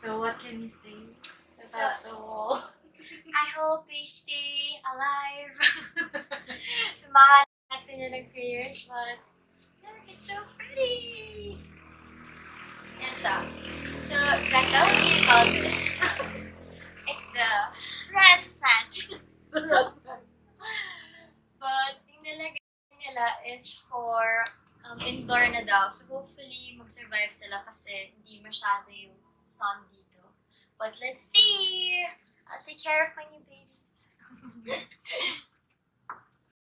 So what can you say about So- the wall? I hope they stay alive. Samahan natin yun ng prayers, but look, it's so pretty! Yan siya. So, Jacka, what do you call this? it's the red plant. but, yung nilagay nila is for um, indoor na daw. So, hopefully, mag-survive sila kasi hindi masyado yung sun dito. But let's see! I'll take care of my new babies.